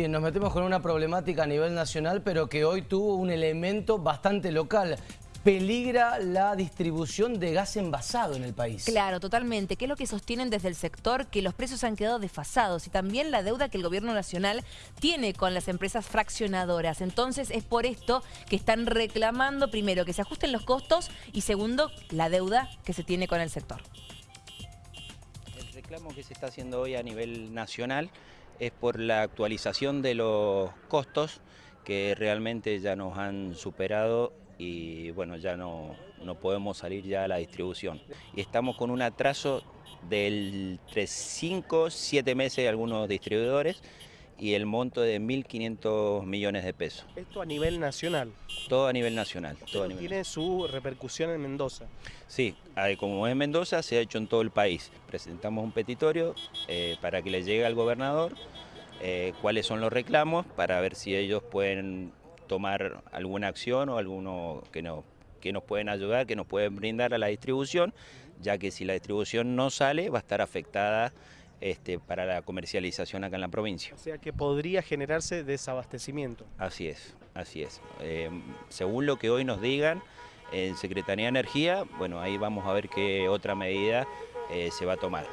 Bien, nos metemos con una problemática a nivel nacional, pero que hoy tuvo un elemento bastante local. Peligra la distribución de gas envasado en el país. Claro, totalmente. ¿Qué es lo que sostienen desde el sector? Que los precios han quedado desfasados y también la deuda que el gobierno nacional tiene con las empresas fraccionadoras. Entonces es por esto que están reclamando, primero, que se ajusten los costos y segundo, la deuda que se tiene con el sector. El reclamo que se está haciendo hoy a nivel nacional es por la actualización de los costos que realmente ya nos han superado y bueno, ya no, no podemos salir ya a la distribución. Y estamos con un atraso del 3, 5, 7 meses de algunos distribuidores y el monto de 1.500 millones de pesos. Esto a nivel nacional. Todo a nivel nacional. Todo a nivel tiene su repercusión en Mendoza. Sí, como es Mendoza, se ha hecho en todo el país. Presentamos un petitorio eh, para que le llegue al gobernador eh, cuáles son los reclamos para ver si ellos pueden tomar alguna acción o alguno que, no, que nos pueden ayudar, que nos pueden brindar a la distribución, ya que si la distribución no sale va a estar afectada este, para la comercialización acá en la provincia. O sea que podría generarse desabastecimiento. Así es, así es. Eh, según lo que hoy nos digan en Secretaría de Energía, bueno, ahí vamos a ver qué otra medida eh, se va a tomar.